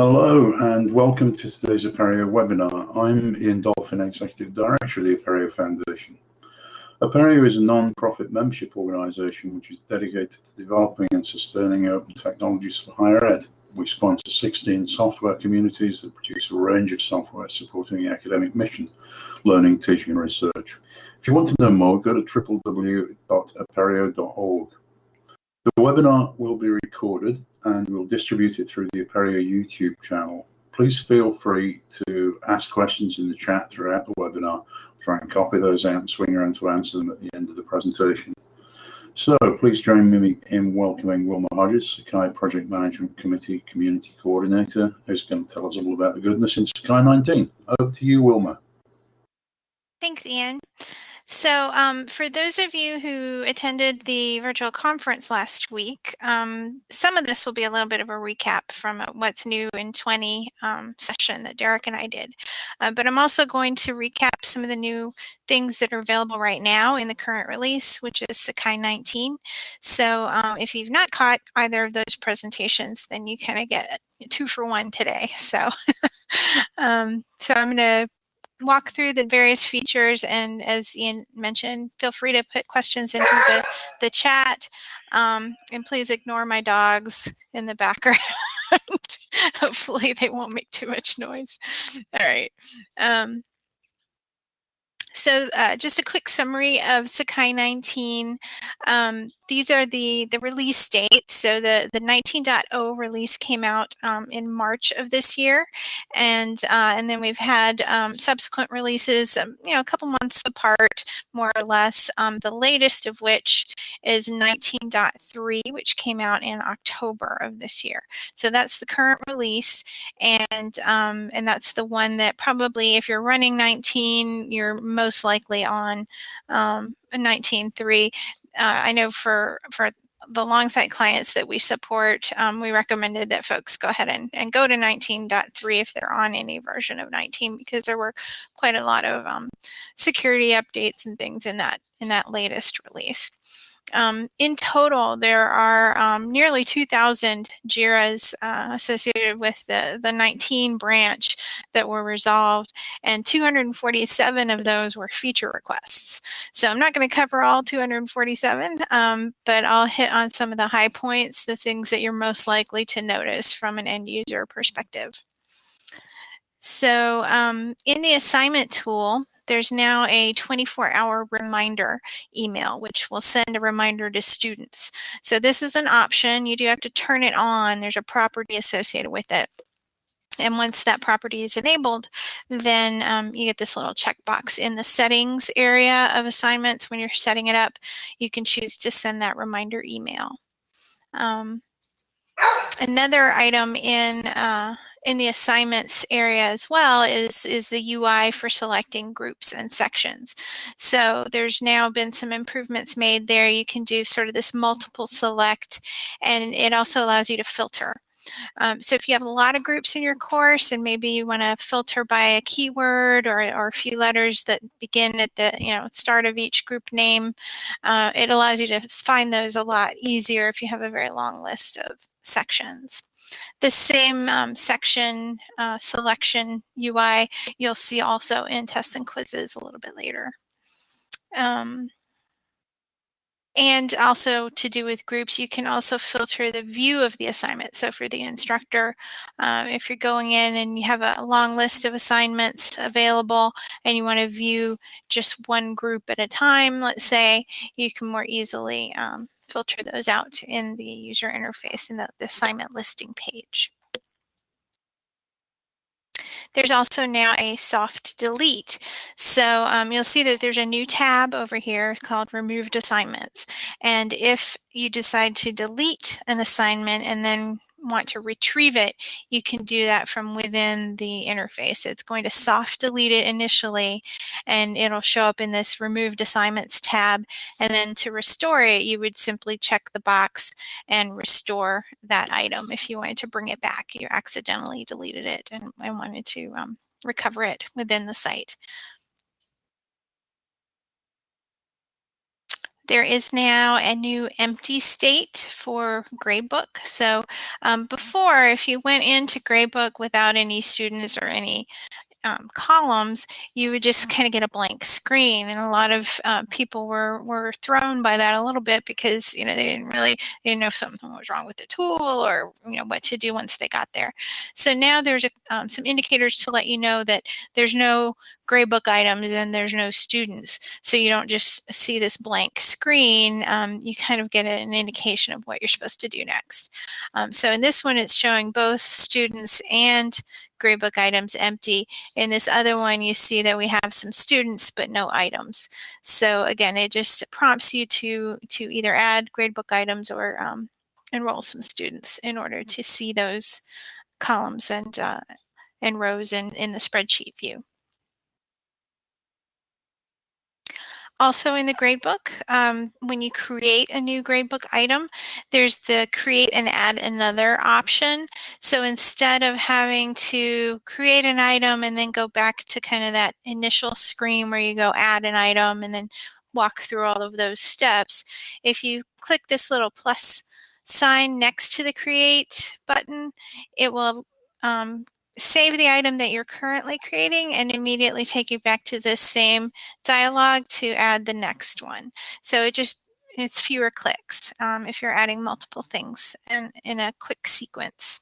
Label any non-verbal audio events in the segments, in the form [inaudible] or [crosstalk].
Hello and welcome to today's Apereo webinar. I'm Ian Dolphin, Executive Director of the Apereo Foundation. Apereo is a non-profit membership organisation which is dedicated to developing and sustaining open technologies for higher ed. We sponsor 16 software communities that produce a range of software supporting the academic mission, learning, teaching and research. If you want to know more, go to www.apereo.org. The webinar will be recorded and we'll distribute it through the Apereo YouTube channel. Please feel free to ask questions in the chat throughout the webinar. Try and copy those out and swing around to answer them at the end of the presentation. So please join me in welcoming Wilma Hodges, Sakai Project Management Committee Community Coordinator, who's going to tell us all about the goodness in Sakai 19. Over to you, Wilma. Thanks, Ian. So um, for those of you who attended the virtual conference last week, um, some of this will be a little bit of a recap from what's new in 20 um, session that Derek and I did. Uh, but I'm also going to recap some of the new things that are available right now in the current release, which is Sakai 19. So um, if you've not caught either of those presentations, then you kind of get two for one today. So, [laughs] um, so I'm going to walk through the various features and as Ian mentioned, feel free to put questions into the, the chat um, and please ignore my dogs in the background. [laughs] Hopefully they won't make too much noise. All right. Um, so uh, just a quick summary of Sakai 19. Um, these are the, the release dates. So the, the 19.0 release came out um, in March of this year. And, uh, and then we've had um, subsequent releases, um, you know, a couple months apart, more or less. Um, the latest of which is 19.3, which came out in October of this year. So that's the current release. And, um, and that's the one that probably, if you're running 19, you're most likely on um, 19.3. Uh, I know for for the Longsight clients that we support, um, we recommended that folks go ahead and, and go to 19.3 if they're on any version of 19 because there were quite a lot of um, security updates and things in that in that latest release. Um, in total, there are um, nearly 2,000 JIRAs uh, associated with the, the 19 branch that were resolved, and 247 of those were feature requests. So I'm not going to cover all 247, um, but I'll hit on some of the high points, the things that you're most likely to notice from an end user perspective. So um, in the assignment tool, there's now a 24 hour reminder email, which will send a reminder to students. So this is an option. You do have to turn it on. There's a property associated with it. And once that property is enabled, then um, you get this little checkbox in the settings area of assignments. When you're setting it up, you can choose to send that reminder email. Um, another item in uh, in the assignments area as well is, is the UI for selecting groups and sections. So there's now been some improvements made there. You can do sort of this multiple select and it also allows you to filter. Um, so if you have a lot of groups in your course and maybe you want to filter by a keyword or, or a few letters that begin at the you know start of each group name, uh, it allows you to find those a lot easier if you have a very long list of sections. The same um, section uh, selection UI you'll see also in tests and quizzes a little bit later. Um, and also to do with groups, you can also filter the view of the assignment. So for the instructor, um, if you're going in and you have a long list of assignments available and you want to view just one group at a time, let's say, you can more easily um, filter those out in the user interface in the, the assignment listing page. There's also now a soft delete. So um, you'll see that there's a new tab over here called removed assignments. And if you decide to delete an assignment and then want to retrieve it, you can do that from within the interface. It's going to soft delete it initially, and it'll show up in this removed assignments tab. And then to restore it, you would simply check the box and restore that item if you wanted to bring it back. You accidentally deleted it and, and wanted to um, recover it within the site. There is now a new empty state for Gradebook. So um, before, if you went into Gradebook without any students or any um, columns, you would just kind of get a blank screen. And a lot of uh, people were, were thrown by that a little bit because, you know, they didn't really, they didn't know if something was wrong with the tool or, you know, what to do once they got there. So now there's a, um, some indicators to let you know that there's no gradebook items and there's no students. So you don't just see this blank screen, um, you kind of get an indication of what you're supposed to do next. Um, so in this one, it's showing both students and gradebook items empty. In this other one, you see that we have some students, but no items. So again, it just prompts you to, to either add gradebook items or um, enroll some students in order to see those columns and, uh, and rows in, in the spreadsheet view. Also in the gradebook, um, when you create a new gradebook item, there's the create and add another option. So instead of having to create an item and then go back to kind of that initial screen where you go add an item and then walk through all of those steps, if you click this little plus sign next to the create button, it will um, save the item that you're currently creating and immediately take you back to this same dialog to add the next one. So it just, it's fewer clicks um, if you're adding multiple things and in a quick sequence.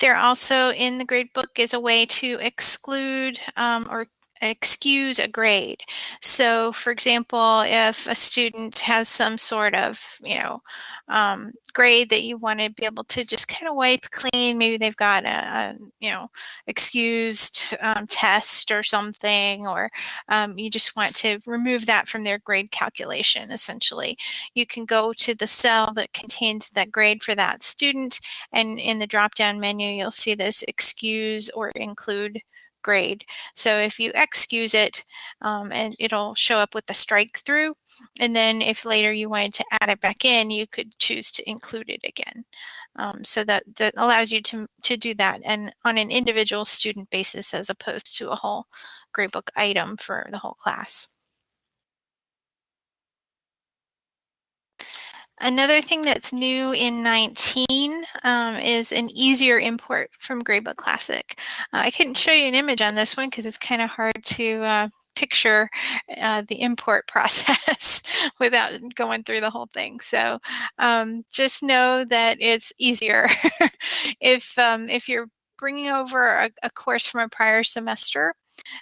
There also in the gradebook is a way to exclude um, or excuse a grade. So for example, if a student has some sort of, you know, um, grade that you want to be able to just kind of wipe clean, maybe they've got a, a you know, excused um, test or something, or um, you just want to remove that from their grade calculation, essentially. You can go to the cell that contains that grade for that student, and in the drop-down menu, you'll see this excuse or include grade. So if you excuse it, um, and it'll show up with the strike through. And then if later you wanted to add it back in, you could choose to include it again. Um, so that, that allows you to, to do that and on an individual student basis as opposed to a whole gradebook item for the whole class. Another thing that's new in 19 um, is an easier import from Gradebook Classic. Uh, I couldn't show you an image on this one because it's kind of hard to uh, picture uh, the import [laughs] process without going through the whole thing. So um, just know that it's easier. [laughs] if, um, if you're bringing over a, a course from a prior semester,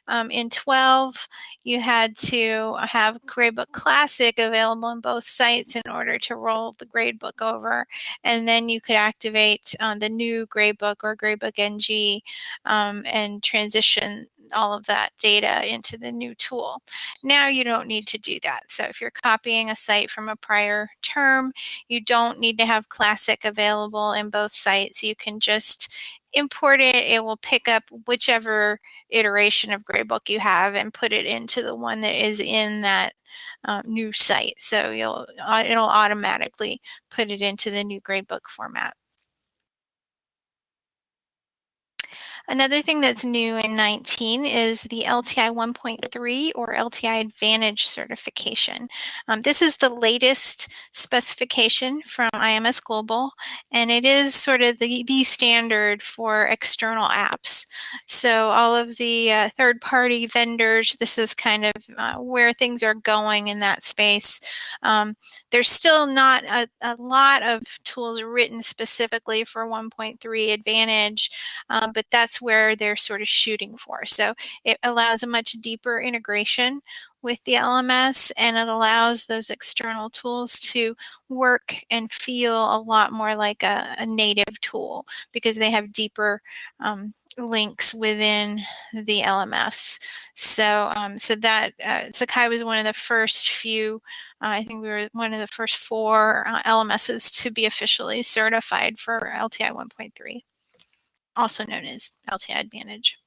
um, in 12, you had to have Gradebook Classic available on both sites in order to roll the gradebook over. And then you could activate uh, the new gradebook or Gradebook NG um, and transition all of that data into the new tool. Now you don't need to do that. So if you're copying a site from a prior term, you don't need to have Classic available in both sites. You can just import it, it will pick up whichever iteration of gradebook you have and put it into the one that is in that um, new site. So you'll uh, it'll automatically put it into the new gradebook format. Another thing that's new in 19 is the LTI 1.3 or LTI Advantage certification. Um, this is the latest specification from IMS Global, and it is sort of the, the standard for external apps. So all of the uh, third-party vendors, this is kind of uh, where things are going in that space. Um, there's still not a, a, lot of tools written specifically for 1.3 Advantage, um, but that's that's where they're sort of shooting for. So it allows a much deeper integration with the LMS and it allows those external tools to work and feel a lot more like a, a native tool because they have deeper um, links within the LMS. So, um, so that uh, Sakai was one of the first few. Uh, I think we were one of the first four uh, LMSs to be officially certified for LTI 1.3 also known as LTI Advantage.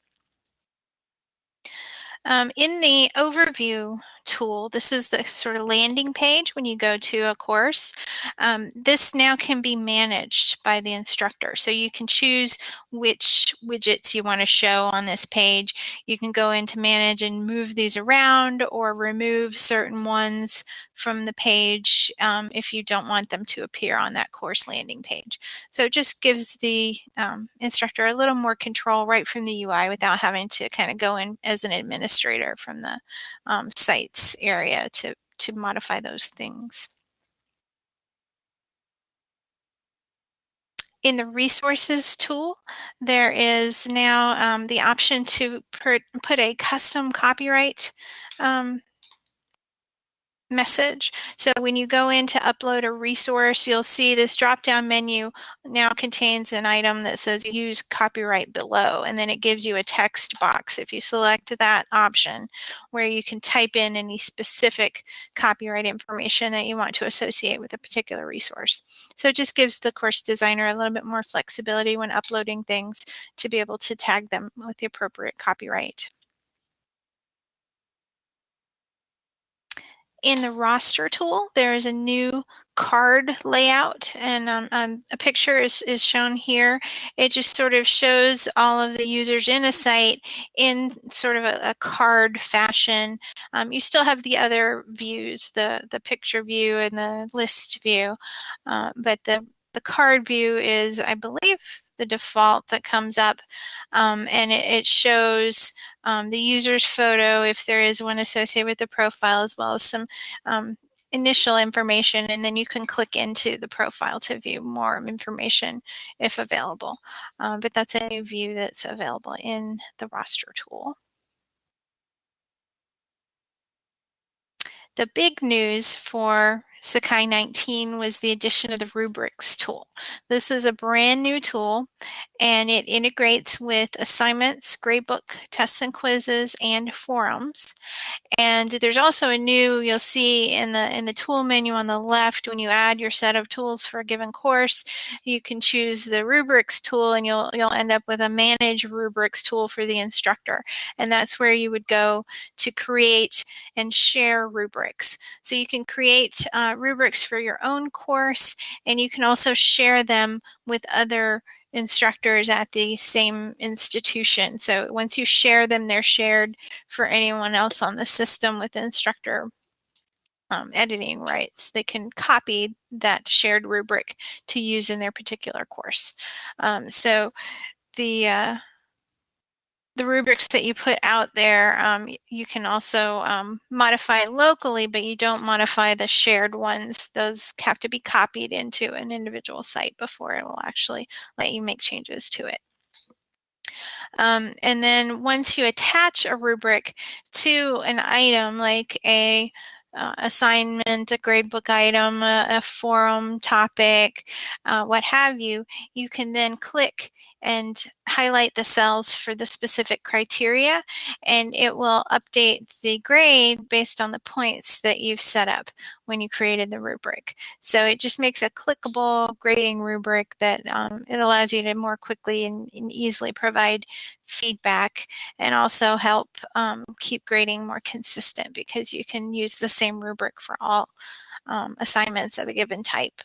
Um, in the overview tool, this is the sort of landing page when you go to a course. Um, this now can be managed by the instructor. So you can choose which widgets you want to show on this page. You can go into manage and move these around or remove certain ones from the page um, if you don't want them to appear on that course landing page. So it just gives the um, instructor a little more control right from the UI without having to kind of go in as an administrator from the um, sites area to, to modify those things. In the resources tool, there is now um, the option to put, put a custom copyright um, message. So when you go in to upload a resource, you'll see this drop-down menu now contains an item that says use copyright below, and then it gives you a text box if you select that option where you can type in any specific copyright information that you want to associate with a particular resource. So it just gives the course designer a little bit more flexibility when uploading things to be able to tag them with the appropriate copyright. In the roster tool, there is a new card layout and um, um, a picture is, is shown here. It just sort of shows all of the users in a site in sort of a, a card fashion. Um, you still have the other views, the, the picture view and the list view, uh, but the, the card view is, I believe, the default that comes up um, and it, it shows um, the user's photo if there is one associated with the profile as well as some um, initial information and then you can click into the profile to view more information if available. Um, but that's a new view that's available in the roster tool. The big news for Sakai 19 was the addition of the rubrics tool. This is a brand new tool and it integrates with assignments, gradebook, tests and quizzes, and forums. And there's also a new, you'll see in the in the tool menu on the left, when you add your set of tools for a given course, you can choose the rubrics tool and you'll you'll end up with a manage rubrics tool for the instructor. And that's where you would go to create and share rubrics. So you can create uh, rubrics for your own course and you can also share them with other instructors at the same institution. So once you share them, they're shared for anyone else on the system with instructor um, editing rights. They can copy that shared rubric to use in their particular course. Um, so the uh, the rubrics that you put out there, um, you can also um, modify locally, but you don't modify the shared ones. Those have to be copied into an individual site before it will actually let you make changes to it. Um, and then once you attach a rubric to an item like a uh, assignment, a gradebook item, a, a forum topic, uh, what have you, you can then click and highlight the cells for the specific criteria and it will update the grade based on the points that you've set up when you created the rubric. So it just makes a clickable grading rubric that um, it allows you to more quickly and, and, easily provide feedback and also help um, keep grading more consistent because you can use the same rubric for all um, assignments of a given type.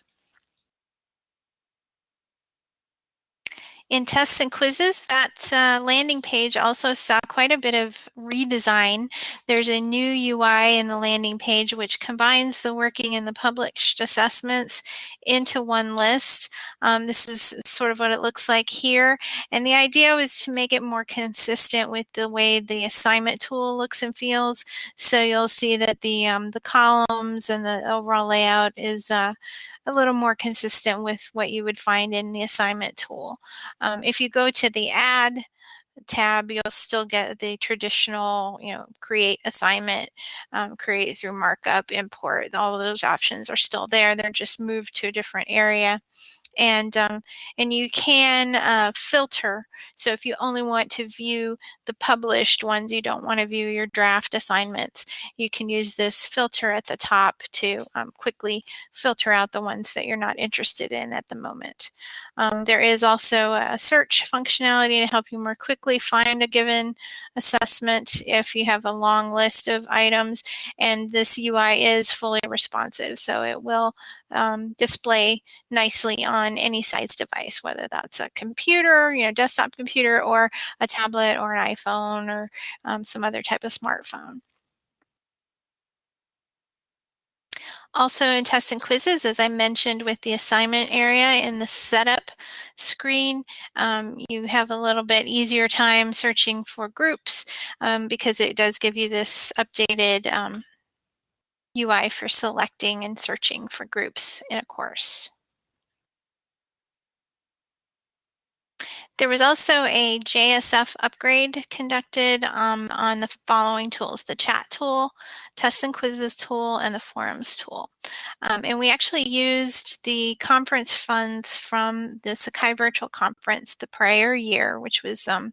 In tests and quizzes, that uh, landing page also saw quite a bit of redesign. There's a new UI in the landing page which combines the working and the published assessments into one list. Um, this is sort of what it looks like here. And the idea was to make it more consistent with the way the assignment tool looks and feels. So you'll see that the, um, the columns and the overall layout is uh, a little more consistent with what you would find in the assignment tool. Um, if you go to the add tab, you'll still get the traditional, you know, create assignment, um, create through markup, import, all of those options are still there. They're just moved to a different area. And um, and you can uh, filter. So if you only want to view the published ones, you don't want to view your draft assignments, you can use this filter at the top to um, quickly filter out the ones that you're not interested in at the moment. Um, there is also a search functionality to help you more quickly find a given assessment if you have a long list of items and this UI is fully responsive so it will um, display nicely on any size device whether that's a computer, you know, desktop computer or a tablet or an iPhone or um, some other type of smartphone. Also in tests and quizzes, as I mentioned with the assignment area in the setup screen, um, you have a little bit easier time searching for groups um, because it does give you this updated um, UI for selecting and searching for groups in a course. There was also a JSF upgrade conducted um, on the following tools, the chat tool, tests and quizzes tool, and the forums tool. Um, and we actually used the conference funds from the Sakai Virtual Conference the prior year, which was um,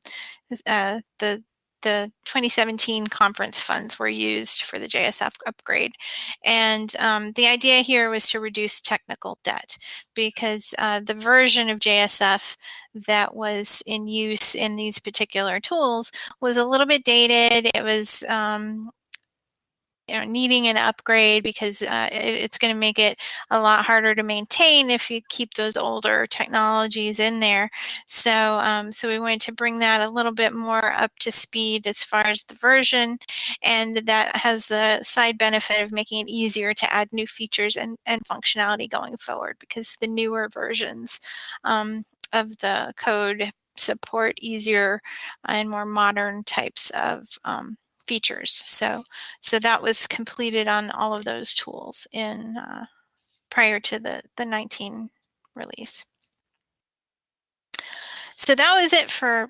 uh, the the 2017 conference funds were used for the JSF upgrade. And um, the idea here was to reduce technical debt because uh, the version of JSF that was in use in these particular tools was a little bit dated. It was um, you know, needing an upgrade because uh, it, it's going to make it a lot harder to maintain if you keep those older technologies in there. So, um, so we wanted to bring that a little bit more up to speed as far as the version, and that has the side benefit of making it easier to add new features and, and functionality going forward because the newer versions um, of the code support easier and more modern types of um, features. So, so that was completed on all of those tools in uh, prior to the, the 19 release. So that was it for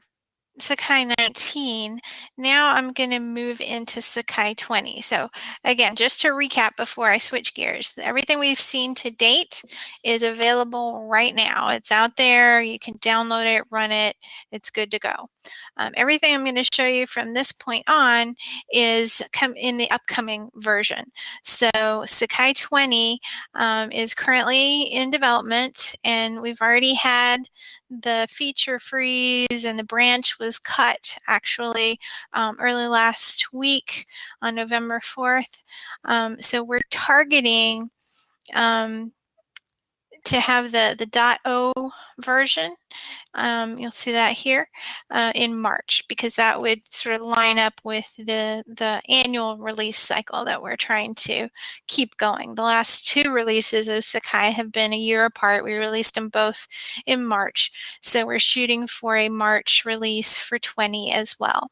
Sakai 19. Now I'm going to move into Sakai 20. So again, just to recap before I switch gears, everything we've seen to date is available right now. It's out there. You can download it, run it. It's good to go. Um, everything I'm going to show you from this point on is come in the upcoming version. So Sakai 20 um, is currently in development and we've already had the feature freeze and the branch was cut actually um, early last week on November 4th. Um, so we're targeting um, to have the, the .o version um, you'll see that here uh, in March because that would sort of line up with the, the annual release cycle that we're trying to keep going. The last two releases of Sakai have been a year apart. We released them both in March. So we're shooting for a March release for 20 as well.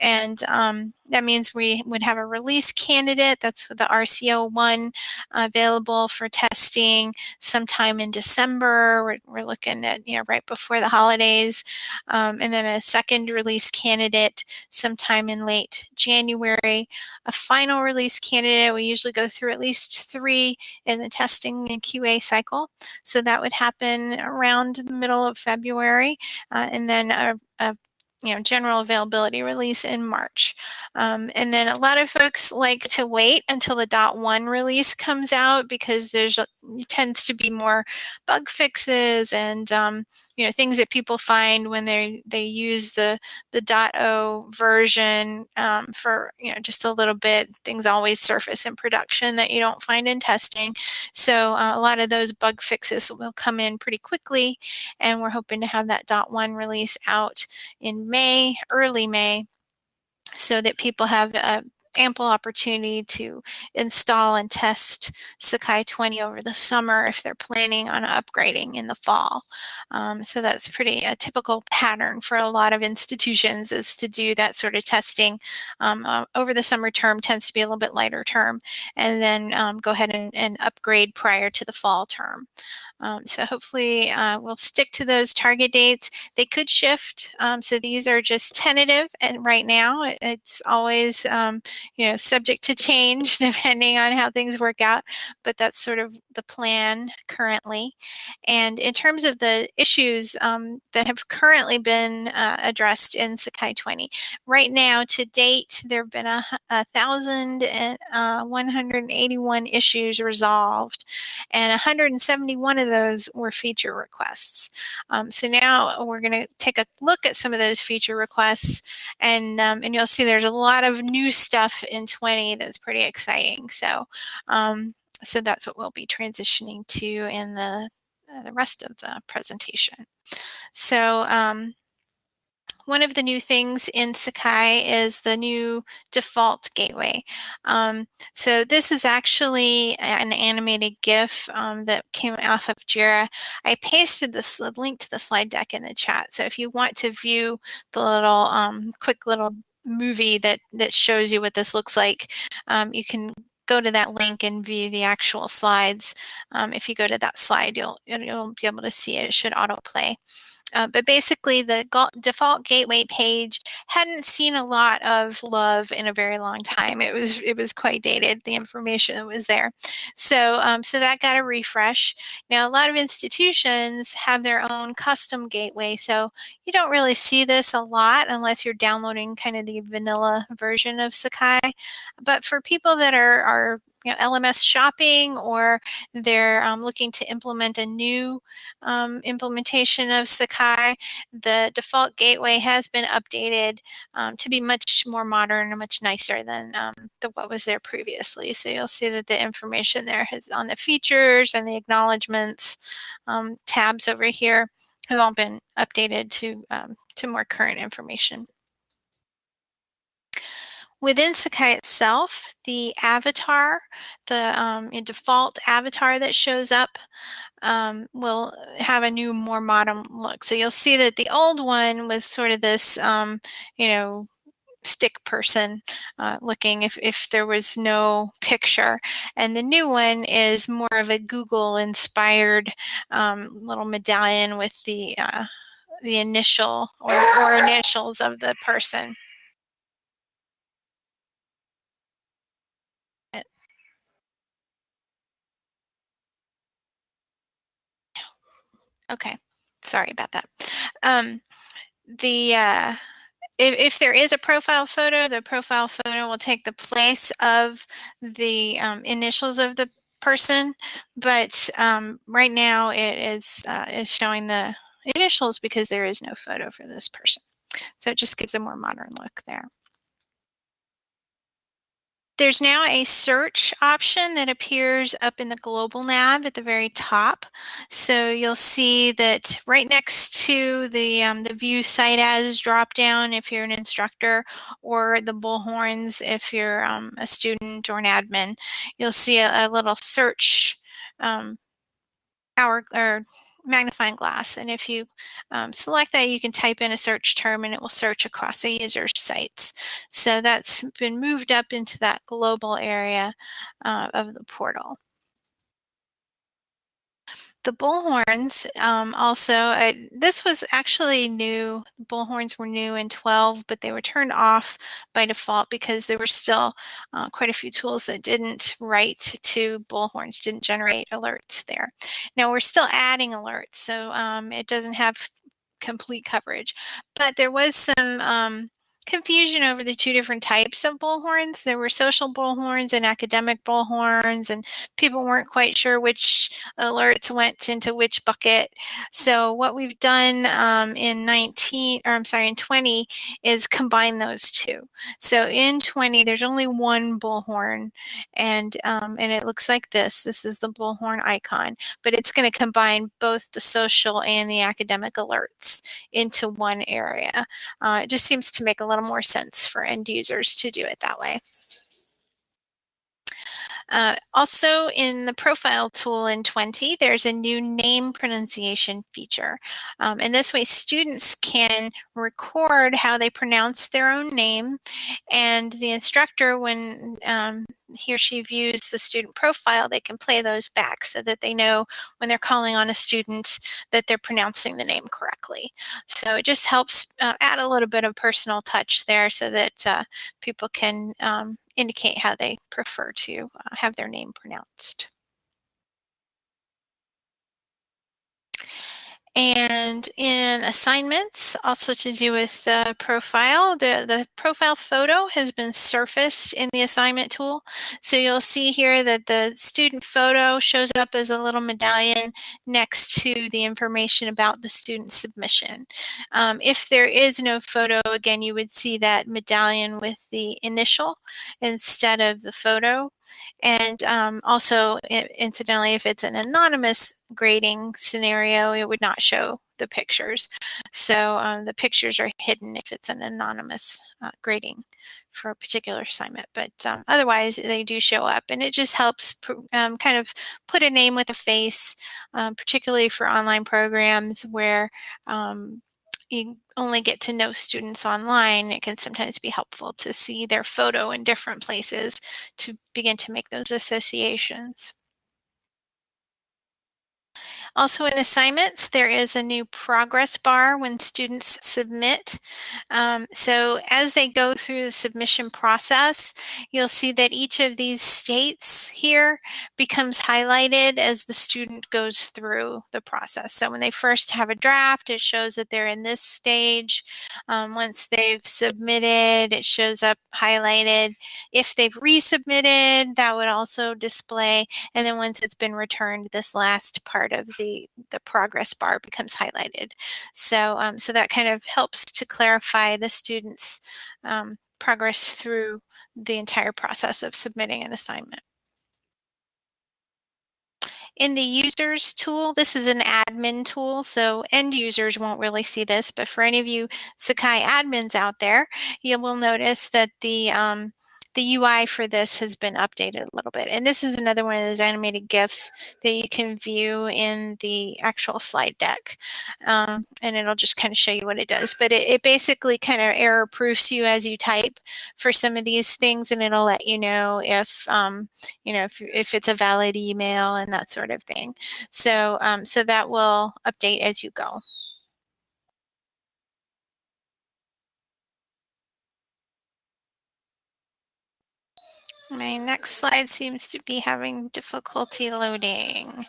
And um, that means we would have a release candidate. That's the RCO1 available for testing sometime in December. We're, we're looking at, you know, right before the holidays. Um, and then a second release candidate sometime in late January. A final release candidate, we usually go through at least three in the testing and QA cycle. So that would happen around the middle of February. Uh, and then a, a you know, general availability release in March. Um, and then a lot of folks like to wait until the dot one release comes out because there's tends to be more bug fixes and um, you know things that people find when they they use the the .dot .o version um, for you know just a little bit. Things always surface in production that you don't find in testing. So uh, a lot of those bug fixes will come in pretty quickly, and we're hoping to have that .1 release out in May, early May, so that people have a ample opportunity to install and test Sakai 20 over the summer if they're planning on upgrading in the fall. Um, so that's pretty a typical pattern for a lot of institutions is to do that sort of testing um, uh, over the summer term tends to be a little bit lighter term and then um, go ahead and, and, upgrade prior to the fall term. Um, so hopefully uh, we'll stick to those target dates. They could shift. Um, so these are just tentative and right now it's always um, you know, subject to change [laughs] depending on how things work out, but that's sort of the plan currently. And in terms of the issues um, that have currently been uh, addressed in Sakai 20, right now to date, there have been a, thousand and uh, 181 issues resolved, and 171 of those were feature requests. Um, so now we're going to take a look at some of those feature requests, and um, and you'll see there's a lot of new stuff in 20 that's pretty exciting. So um, so that's what we'll be transitioning to in the uh, the rest of the presentation. So um, one of the new things in Sakai is the new default gateway. Um, so this is actually an animated GIF um, that came off of Jira. I pasted this link to the slide deck in the chat. So if you want to view the little um, quick little movie that that shows you what this looks like, um, you can go to that link and view the actual slides. Um, if you go to that slide, you'll you'll be able to see it. It should autoplay. Uh, but basically, the default gateway page hadn't seen a lot of love in a very long time. It was it was quite dated. The information that was there, so um, so that got a refresh. Now, a lot of institutions have their own custom gateway, so you don't really see this a lot unless you're downloading kind of the vanilla version of Sakai. But for people that are are you know, LMS shopping or they're um, looking to implement a new um, implementation of Sakai, the default gateway has been updated um, to be much more modern and much nicer than um, the, what was there previously. So you'll see that the information there is on the features and the acknowledgements um, tabs over here have all been updated to, um, to more current information. Within Sakai itself, the avatar, the um, default avatar that shows up um, will have a new, more modern look. So you'll see that the old one was sort of this, um, you know, stick person uh, looking if, if there was no picture. And the new one is more of a Google inspired um, little medallion with the, uh, the initial or, or initials of the person. Okay, sorry about that. Um, the uh, if, if, there is a profile photo, the profile photo will take the place of the um, initials of the person, but um, right now it is uh, is showing the initials because there is no photo for this person. So it just gives a more modern look there. There's now a search option that appears up in the global nav at the very top. So you'll see that right next to the, um, the view site as drop down if you're an instructor or the bullhorns if you're um, a student or an admin, you'll see a, a little search um, hour or magnifying glass. And if you um, select that, you can type in a search term and it will search across a user's sites. So that's been moved up into that global area uh, of the portal the bullhorns um, also, uh, this was actually new. Bullhorns were new in 12, but they were turned off by default because there were still uh, quite a few tools that didn't write to bullhorns, didn't generate alerts there. Now we're still adding alerts, so um, it doesn't have complete coverage, but there was some um, confusion over the two different types of bullhorns. There were social bullhorns and academic bullhorns, and people weren't quite sure which alerts went into which bucket. So what we've done um, in 19, or I'm sorry, in 20 is combine those two. So in 20, there's only one bullhorn, and um, and it looks like this. This is the bullhorn icon, but it's going to combine both the social and the academic alerts into one area. Uh, it just seems to make a little more sense for end users to do it that way. Uh, also in the profile tool in 20, there's a new name pronunciation feature. Um, and this way students can record how they pronounce their own name and the instructor, when um, he or she views the student profile, they can play those back so that they know when they're calling on a student that they're pronouncing the name correctly. So it just helps uh, add a little bit of personal touch there so that uh, people can um, indicate how they prefer to uh, have their name pronounced. And in assignments, also to do with the profile, the, the profile photo has been surfaced in the assignment tool. So you'll see here that the student photo shows up as a little medallion next to the information about the student submission. Um, if there is no photo, again, you would see that medallion with the initial instead of the photo. And um, also, incidentally, if it's an anonymous grading scenario, it would not show the pictures. So um, the pictures are hidden if it's an anonymous uh, grading for a particular assignment. But um, otherwise, they do show up. And it just helps um, kind of put a name with a face, um, particularly for online programs where um, you only get to know students online, it can sometimes be helpful to see their photo in different places to begin to make those associations. Also in assignments, there is a new progress bar when students submit. Um, so as they go through the submission process, you'll see that each of these states here becomes highlighted as the student goes through the process. So when they first have a draft, it shows that they're in this stage. Um, once they've submitted, it shows up highlighted. If they've resubmitted, that would also display. And then once it's been returned, this last part of the the, the progress bar becomes highlighted. So, um, so that kind of helps to clarify the student's um, progress through the entire process of submitting an assignment. In the users tool, this is an admin tool, so end users won't really see this, but for any of you Sakai admins out there, you will notice that the um, the UI for this has been updated a little bit. And this is another one of those animated GIFs that you can view in the actual slide deck. Um, and it'll just kind of show you what it does. But it, it basically kind of error proofs you as you type for some of these things. And it'll let you know if, um, you know, if, if it's a valid email and that sort of thing. So, um, so that will update as you go. My next slide seems to be having difficulty loading.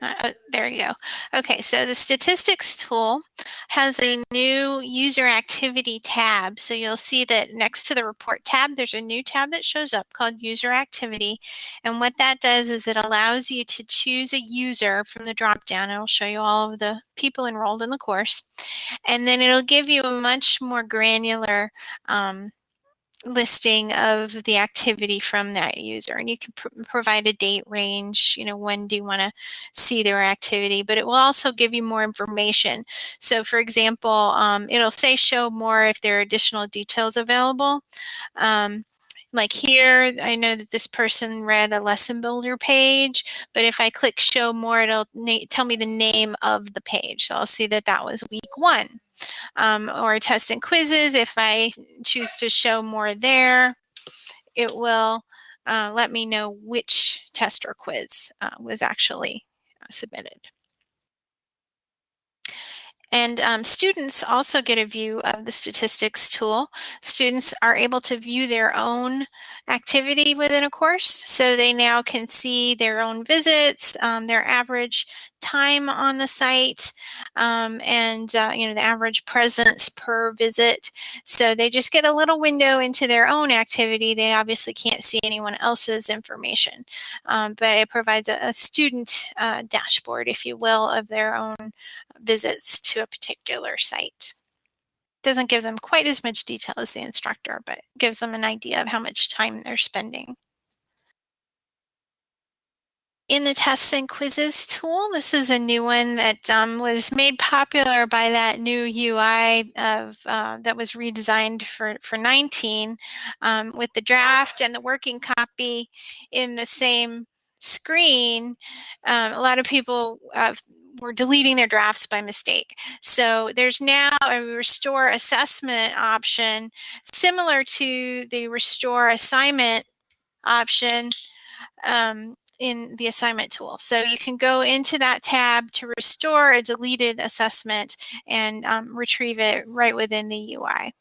Uh, oh, there you go. Okay, so the statistics tool has a new user activity tab. So you'll see that next to the report tab, there's a new tab that shows up called user activity. And what that does is it allows you to choose a user from the dropdown. It'll show you all of the people enrolled in the course. And then it'll give you a much more granular um, listing of the activity from that user and you can pr provide a date range you know when do you want to see their activity but it will also give you more information. So for example um, it'll say show more if there are additional details available. Um, like here, I know that this person read a lesson builder page, but if I click show more, it'll tell me the name of the page. So I'll see that that was week one um, or tests and quizzes. If I choose to show more there, it will uh, let me know which test or quiz uh, was actually uh, submitted. And um, students also get a view of the statistics tool. Students are able to view their own activity within a course. So they now can see their own visits, um, their average time on the site, um, and uh, you know the average presence per visit. So they just get a little window into their own activity. They obviously can't see anyone else's information, um, but it provides a, a student uh, dashboard, if you will, of their own visits to a particular site. Doesn't give them quite as much detail as the instructor, but gives them an idea of how much time they're spending. In the tests and quizzes tool, this is a new one that um, was made popular by that new UI of uh, that was redesigned for, for 19 um, with the draft and the working copy in the same screen. Um, a lot of people uh, were deleting their drafts by mistake. So there's now a restore assessment option similar to the restore assignment option um, in the assignment tool. So you can go into that tab to restore a deleted assessment and um, retrieve it right within the UI.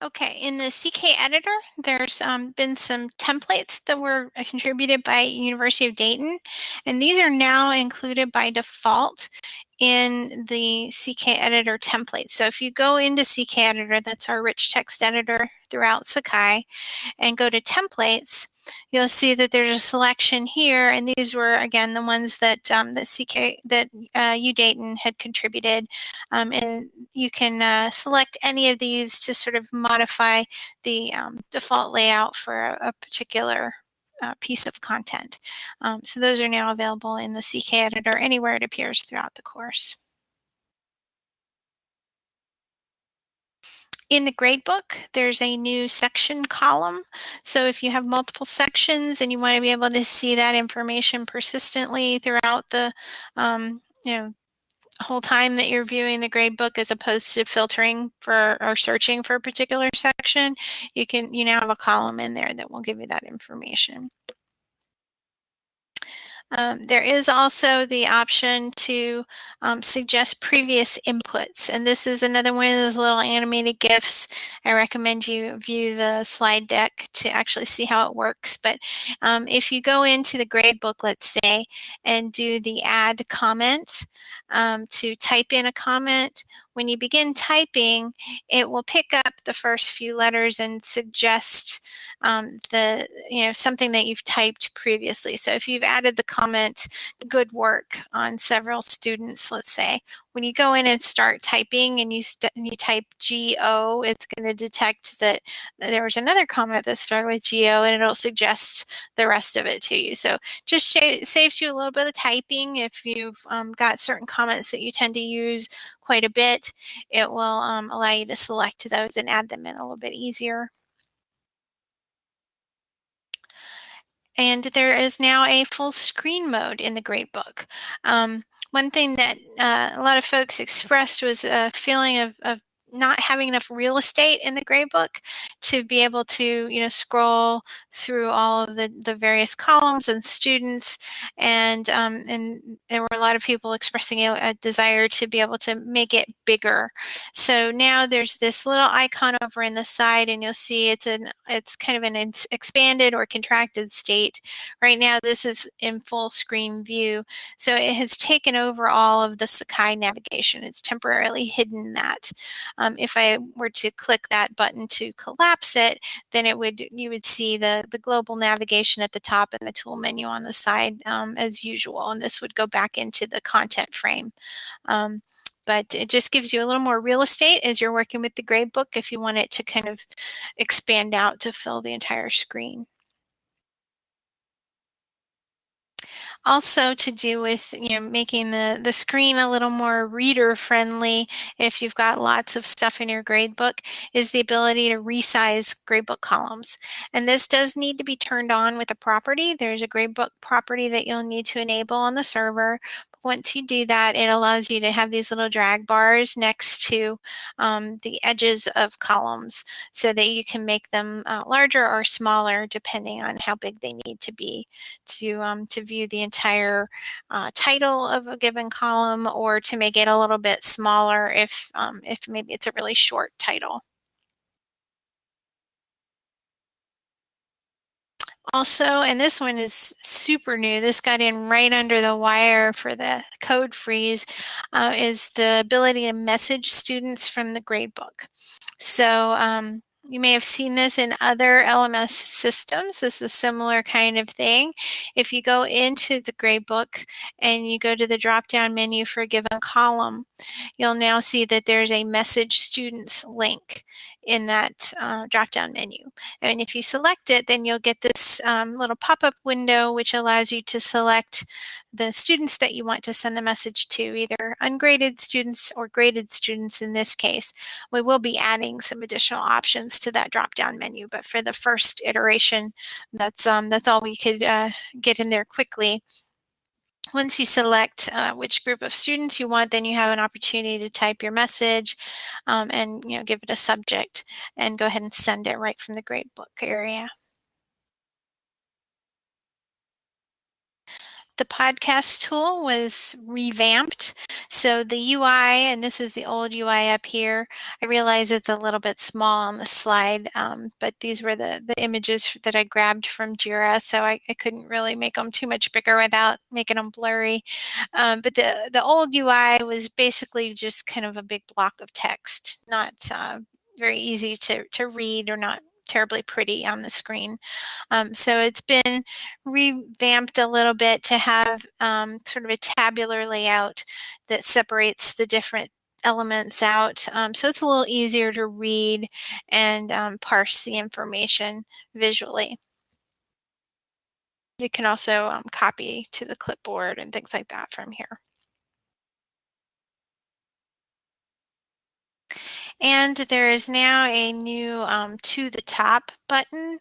Okay, in the CK editor, there's um, been some templates that were contributed by University of Dayton, and these are now included by default in the CK editor template. So if you go into CK editor, that's our rich text editor throughout Sakai, and go to templates, you'll see that there's a selection here, and these were again the ones that um, that CK that uh, U Dayton had contributed, um, and you can uh, select any of these to sort of modify the um, default layout for a, a particular uh, piece of content. Um, so those are now available in the CK editor anywhere it appears throughout the course. In the gradebook, there's a new section column. So if you have multiple sections and you want to be able to see that information persistently throughout the um, you know, whole time that you're viewing the gradebook as opposed to filtering for or searching for a particular section, you can you now have a column in there that will give you that information. Um, there is also the option to um, suggest previous inputs. And this is another one of those little animated GIFs. I recommend you view the slide deck to actually see how it works. But um, if you go into the gradebook, let's say, and do the add comment um, to type in a comment, when you begin typing, it will pick up the first few letters and suggest um, the, you know, something that you've typed previously. So if you've added the comment, good work on several students, let's say, when you go in and start typing and you, you type GO, it's going to detect that there was another comment that started with GO and it'll suggest the rest of it to you. So just saves you a little bit of typing if you've um, got certain comments that you tend to use quite a bit. It will um, allow you to select those and add them in a little bit easier. And there is now a full screen mode in the gradebook. Um, one thing that uh, a lot of folks expressed was a feeling of, of not having enough real estate in the gradebook to be able to you know scroll through all of the the various columns and students and um, and there were a lot of people expressing a, a, desire to be able to make it bigger. So now there's this little icon over in the side and you'll see it's an it's kind of an expanded or contracted state. Right now this is in full screen view. So it has taken over all of the Sakai navigation. It's temporarily hidden that um, if I were to click that button to collapse it, then it would you would see the, the global navigation at the top and the tool menu on the side um, as usual. And this would go back into the content frame. Um, but it just gives you a little more real estate as you're working with the gradebook if you want it to kind of expand out to fill the entire screen. Also to do with you know making the the screen a little more reader friendly if you've got lots of stuff in your gradebook is the ability to resize gradebook columns. And this does need to be turned on with a property. There's a gradebook property that you'll need to enable on the server once you do that, it allows you to have these little drag bars next to um, the edges of columns so that you can make them uh, larger or smaller depending on how big they need to be to, um, to view the entire uh, title of a given column or to make it a little bit smaller if, um, if maybe it's a really short title. Also, and this one is super new, this got in right under the wire for the code freeze, uh, is the ability to message students from the gradebook. So um, you may have seen this in other LMS systems. This is a similar kind of thing. If you go into the gradebook and you go to the drop-down menu for a given column, you'll now see that there's a message students link in that uh, drop-down menu. And if you select it, then you'll get this um, little pop-up window which allows you to select the students that you want to send the message to, either ungraded students or graded students in this case. We will be adding some additional options to that drop-down menu, but for the first iteration, that's, um, that's all we could uh, get in there quickly. Once you select uh, which group of students you want, then you have an opportunity to type your message um, and you know give it a subject and go ahead and send it right from the gradebook area. The podcast tool was revamped. So the UI, and this is the old UI up here. I realize it's a little bit small on the slide, um, but these were the, the images that I grabbed from Jira, so I, I couldn't really make them too much bigger without making them blurry. Um, but the, the old UI was basically just kind of a big block of text, not uh, very easy to, to read or not terribly pretty on the screen. Um, so it's been revamped a little bit to have um, sort of a tabular layout that separates the different elements out. Um, so it's a little easier to read and um, parse the information visually. You can also um, copy to the clipboard and things like that from here. And there is now a new um, to the top button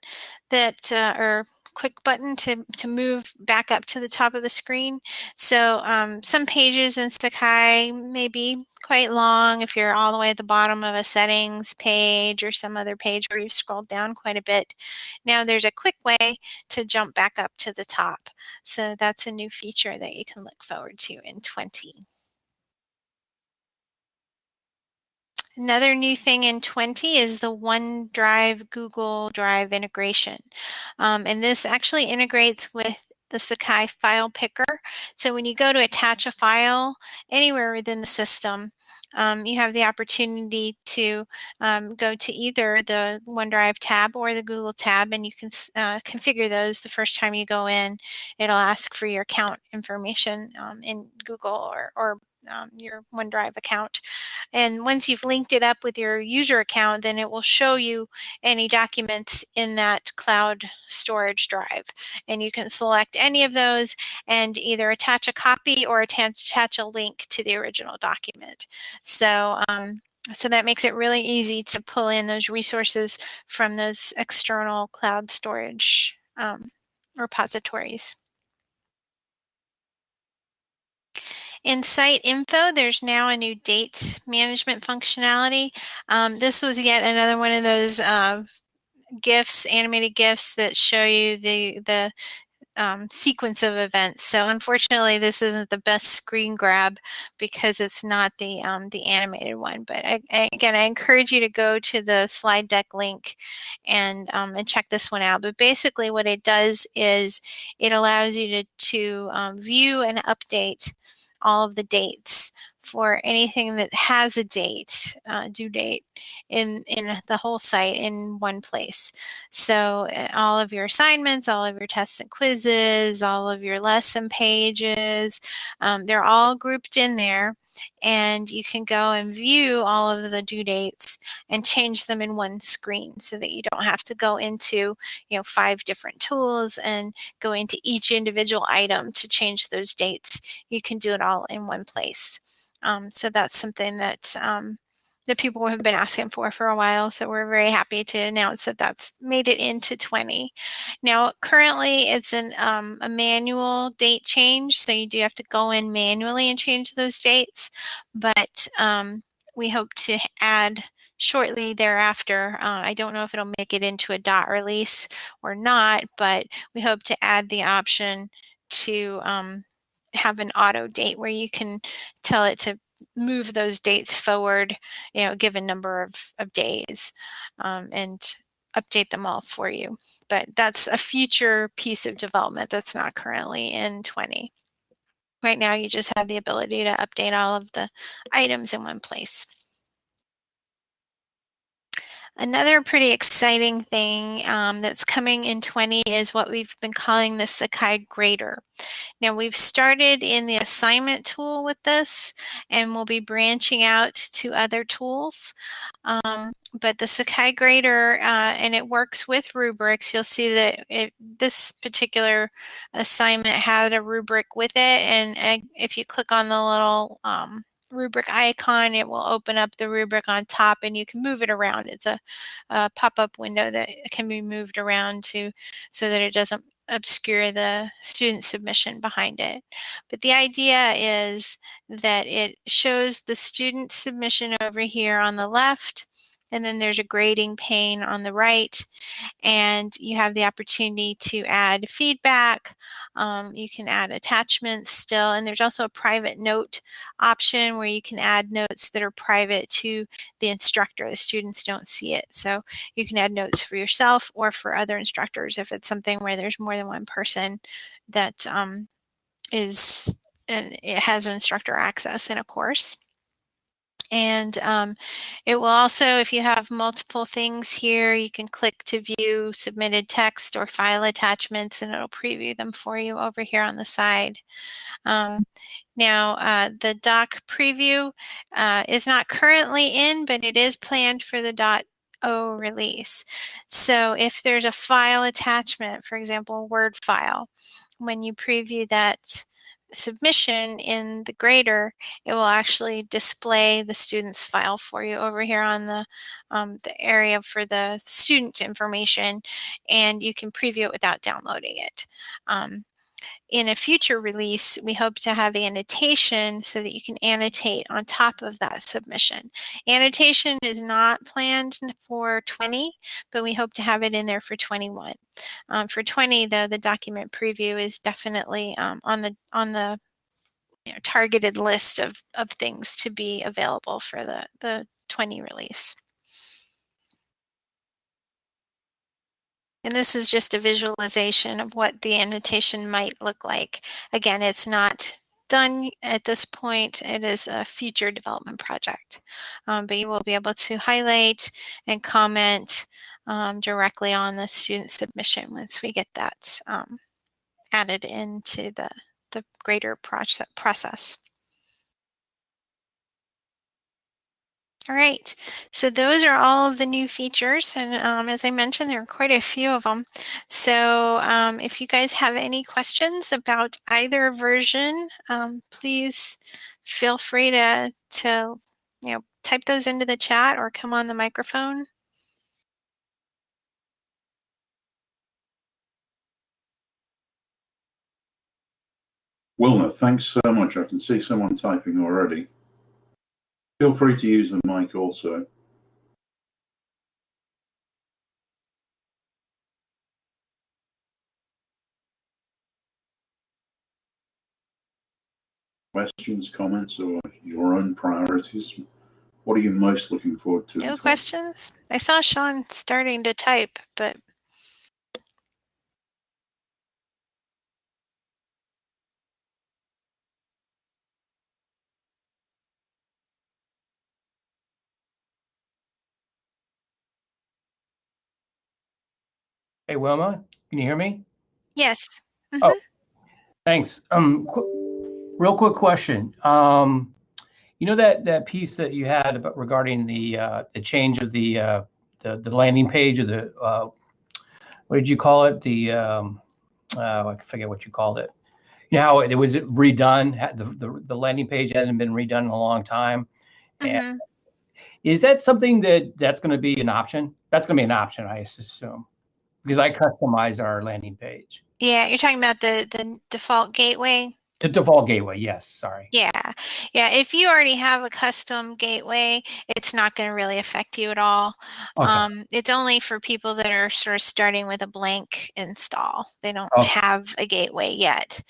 that, uh, or quick button to, to move back up to the top of the screen. So um, some pages in Sakai may be quite long if you're all the way at the bottom of a settings page or some other page where you've scrolled down quite a bit. Now there's a quick way to jump back up to the top. So that's a new feature that you can look forward to in 20. Another new thing in 20 is the OneDrive Google Drive integration. Um, and this actually integrates with the Sakai file picker. So when you go to attach a file anywhere within the system, um, you have the opportunity to um, go to either the OneDrive tab or the Google tab and you can uh, configure those the first time you go in. It'll ask for your account information um, in Google or, or um, your OneDrive account. And once you've linked it up with your user account, then it will show you any documents in that cloud storage drive. And you can select any of those and either attach a copy or attach a link to the original document. So um, so that makes it really easy to pull in those resources from those external cloud storage um, repositories. In site info, there's now a new date management functionality. Um, this was yet another one of those uh, GIFs, animated GIFs that show you the, the um, sequence of events. So unfortunately, this isn't the best screen grab because it's not the um, the animated one. But I, I, again, I encourage you to go to the slide deck link and um, and check this one out. But basically, what it does is it allows you to to um, view and update all of the dates for anything that has a date, uh, due date, in, in the whole site in one place. So uh, all of your assignments, all of your tests and quizzes, all of your lesson pages, um, they're all grouped in there and you can go and view all of the due dates and change them in one screen so that you don't have to go into you know five different tools and go into each individual item to change those dates. You can do it all in one place. Um, so that's something that um, that people have been asking for for a while. So we're very happy to announce that that's made it into 20. Now, currently it's an, um, a manual date change. So you do have to go in manually and change those dates. But um, we hope to add shortly thereafter. Uh, I don't know if it'll make it into a dot release or not, but we hope to add the option to um, have an auto date where you can tell it to move those dates forward, you know, a given number of, of days um, and update them all for you. But that's a future piece of development that's not currently in 20. Right now, you just have the ability to update all of the items in one place. Another pretty exciting thing um, that's coming in 20 is what we've been calling the Sakai Grader. Now we've started in the assignment tool with this and we'll be branching out to other tools. Um, but the Sakai Grader, uh, and it works with rubrics, you'll see that it, this particular assignment had a rubric with it. And uh, if you click on the little um, rubric icon, it will open up the rubric on top and you can move it around. It's a, a pop-up window that can be moved around to so that it doesn't obscure the student submission behind it. But the idea is that it shows the student submission over here on the left and then there's a grading pane on the right and you have the opportunity to add feedback. Um, you can add attachments still, and there's also a private note option where you can add notes that are private to the instructor. The students don't see it. So you can add notes for yourself or for other instructors if it's something where there's more than one person that um, is and it has instructor access in a course. And um, it will also, if you have multiple things here, you can click to view submitted text or file attachments and it'll preview them for you over here on the side. Um, now, uh, the doc preview uh, is not currently in, but it is planned for the dot O release. So if there's a file attachment, for example, a Word file, when you preview that submission in the grader, it will actually display the student's file for you over here on the, um, the area for the student information, and you can preview it without downloading it. Um, in a future release, we hope to have annotation so that you can annotate on top of that submission. Annotation is not planned for 20, but we hope to have it in there for 21. Um, for 20, though, the document preview is definitely um, on the on the you know, targeted list of, of things to be available for the, the 20 release. And this is just a visualization of what the annotation might look like. Again, it's not done at this point. It is a future development project. Um, but you will be able to highlight and comment um, directly on the student submission once we get that um, added into the, the grader process. All right, so those are all of the new features. And um, as I mentioned, there are quite a few of them. So um, if you guys have any questions about either version, um, please feel free to, to you know, type those into the chat or come on the microphone. Wilma, thanks so much. I can see someone typing already. Feel free to use the mic also. Questions, comments, or your own priorities? What are you most looking forward to? No questions? I saw Sean starting to type, but Hey, Wilma, can you hear me? Yes. Mm -hmm. Oh, thanks. Um, qu real quick question. Um, you know that that piece that you had about regarding the uh, the change of the uh, the the landing page or the uh, what did you call it? The um, uh, I forget what you called it. You know how it, it was redone. The, the the landing page hasn't been redone in a long time. Mm -hmm. Is that something that that's going to be an option? That's going to be an option, I assume because I customize our landing page. Yeah, you're talking about the the default gateway. The default gateway, yes. Sorry. Yeah, yeah. If you already have a custom gateway, it's not going to really affect you at all. Okay. Um, it's only for people that are sort of starting with a blank install. They don't okay. have a gateway yet,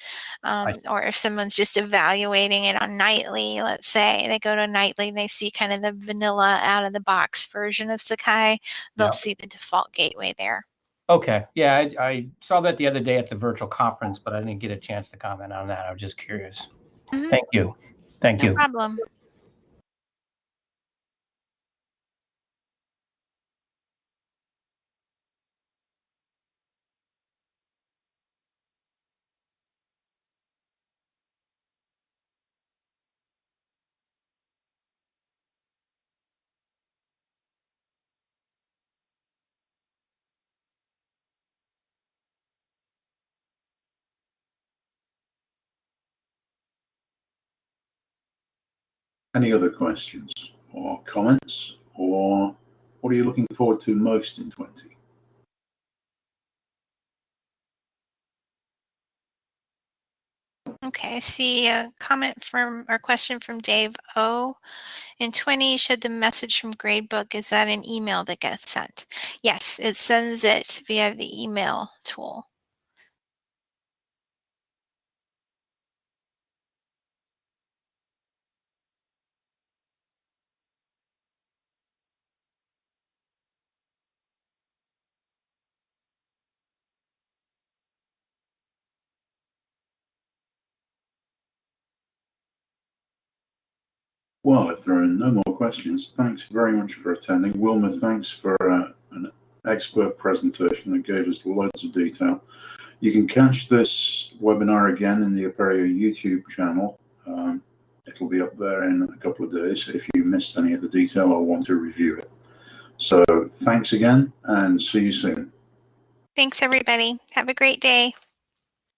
um, or if someone's just evaluating it on Nightly, let's say they go to Nightly and they see kind of the vanilla out of the box version of Sakai, they'll see the default gateway there. Okay. Yeah, I, I, saw that the other day at the virtual conference, but I didn't get a chance to comment on that. I was just curious. Mm -hmm. Thank you. Thank no you. problem. Any other questions or comments or what are you looking forward to most in 20? Okay, I see a comment from or question from Dave O. In 20, should the message from Gradebook, is that an email that gets sent? Yes, it sends it via the email tool. Well, if there are no more questions, thanks very much for attending. Wilma, thanks for uh, an expert presentation that gave us loads of detail. You can catch this webinar again in the Apereo YouTube channel. Um, it'll be up there in a couple of days if you missed any of the detail or want to review it. So thanks again and see you soon. Thanks, everybody. Have a great day.